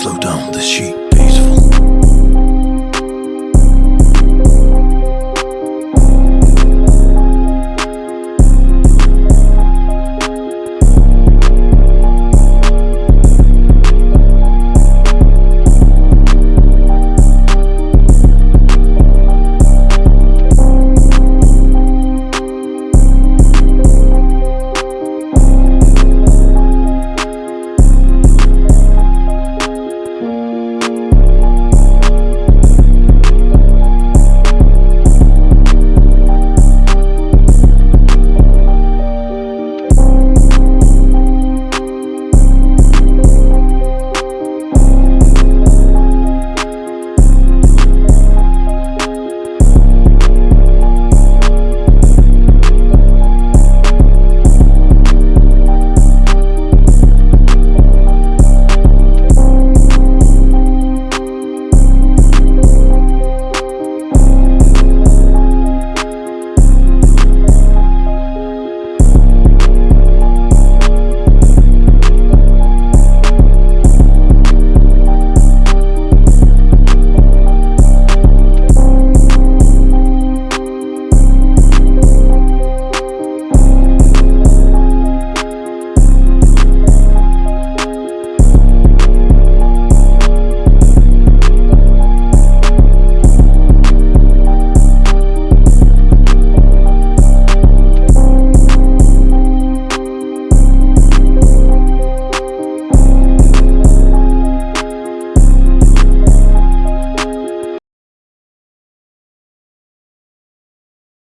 Slow down the sheep.